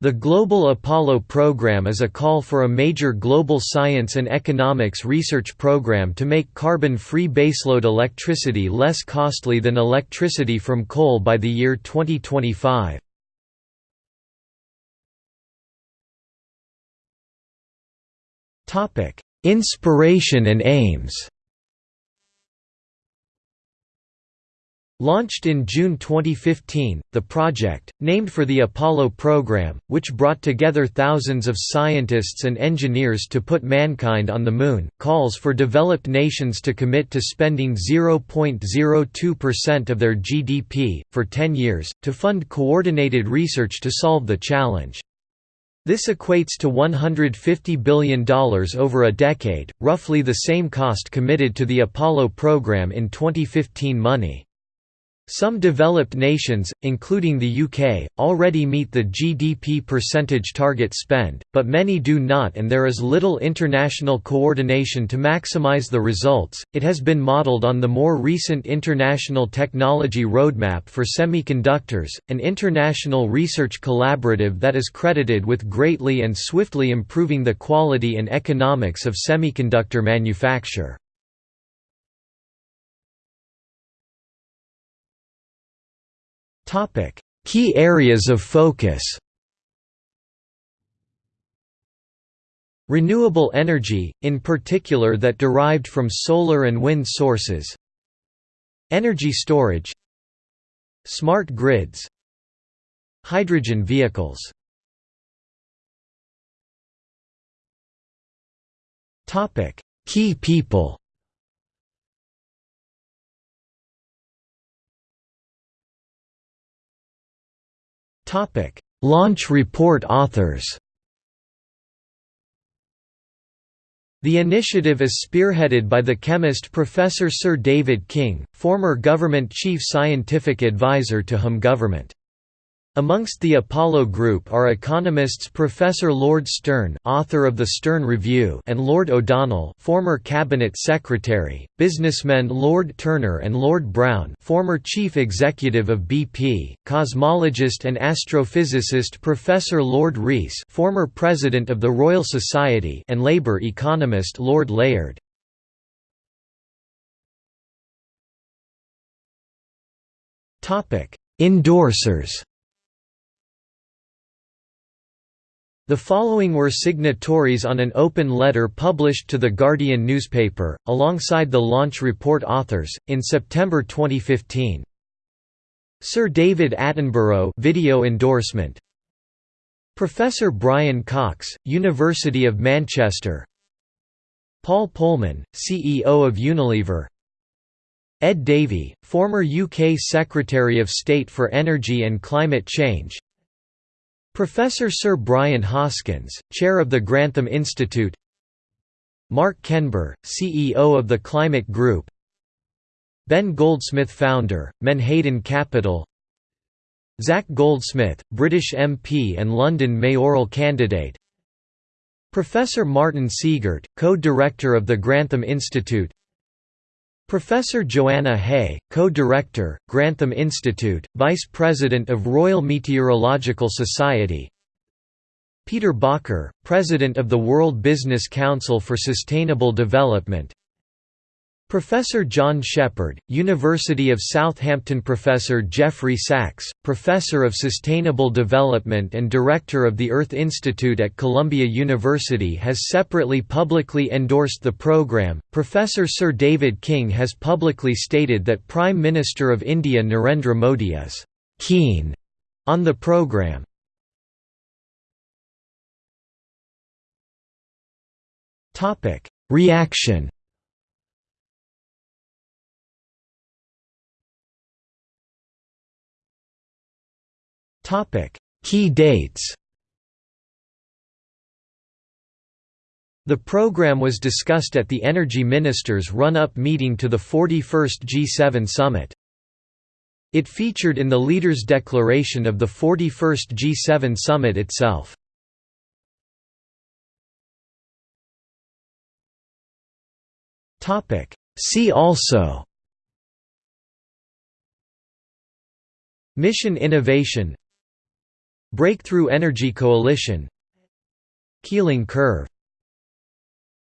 The Global Apollo Program is a call for a major global science and economics research program to make carbon-free baseload electricity less costly than electricity from coal by the year 2025. Inspiration and aims Launched in June 2015, the project, named for the Apollo program, which brought together thousands of scientists and engineers to put mankind on the Moon, calls for developed nations to commit to spending 0.02% of their GDP, for 10 years, to fund coordinated research to solve the challenge. This equates to $150 billion over a decade, roughly the same cost committed to the Apollo program in 2015 money. Some developed nations, including the UK, already meet the GDP percentage target spend, but many do not and there is little international coordination to maximize the results. It has been modeled on the more recent International Technology Roadmap for Semiconductors, an international research collaborative that is credited with greatly and swiftly improving the quality and economics of semiconductor manufacture. Topic: Key areas of focus. Renewable energy, in particular that derived from solar and wind sources. Energy storage. Smart grids. Hydrogen vehicles. Topic: Key people. Topic: Launch report authors. The initiative is spearheaded by the chemist Professor Sir David King, former government chief scientific advisor to Home Government. Amongst the Apollo group are economists Professor Lord Stern, author of the Stern Review, and Lord O'Donnell, former cabinet secretary, businessmen Lord Turner and Lord Browne, former chief executive of BP, cosmologist and astrophysicist Professor Lord Rees, former president of the Royal Society, and labor economist Lord Layard. Topic: Endorsers The following were signatories on an open letter published to The Guardian newspaper, alongside the launch report authors, in September 2015. Sir David Attenborough video endorsement. Professor Brian Cox, University of Manchester. Paul Polman, CEO of Unilever. Ed Davey, former UK Secretary of State for Energy and Climate Change Professor Sir Brian Hoskins, Chair of the Grantham Institute. Mark Kenber, CEO of the Climate Group. Ben Goldsmith Founder, Menhaden Capital. Zac Goldsmith, British MP and London mayoral candidate. Professor Martin Siegert, Co-Director of the Grantham Institute Professor Joanna Haigh, Co-Director, Grantham Institute, Vice President of Royal Meteorological Society. Peter Bakker, President of the World Business Council for Sustainable Development Professor John Shepherd, University of Southampton Professor Jeffrey Sachs, Professor of Sustainable Development and Director of the Earth Institute at Columbia University has separately publicly endorsed the program. Professor Sir David King has publicly stated that Prime Minister of India Narendra Modi is keen on the program. Topic: Reaction Key dates The program was discussed at the Energy Ministers' run-up meeting to the 41st G7 summit. It featured in the Leaders' Declaration of the 41st G7 summit itself. See also Mission Innovation Breakthrough Energy Coalition Keeling Curve